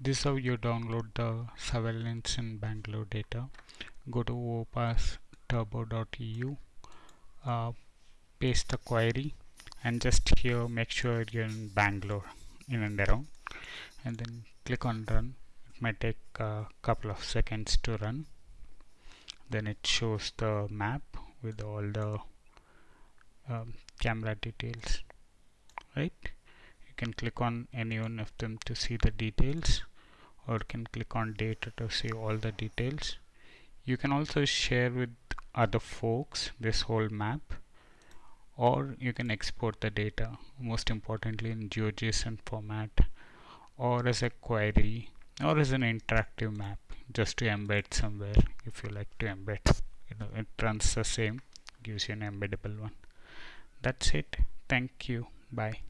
this is how you download the surveillance in Bangalore data. Go to overpassturbo.eu uh, paste the query and just here make sure you're in Bangalore in and around. And then click on run. It might take a couple of seconds to run. Then it shows the map with all the um, camera details right can click on any one of them to see the details or can click on data to see all the details. You can also share with other folks this whole map or you can export the data most importantly in GeoJSON format or as a query or as an interactive map just to embed somewhere if you like to embed you know it runs the same gives you an embeddable one. That's it. Thank you. Bye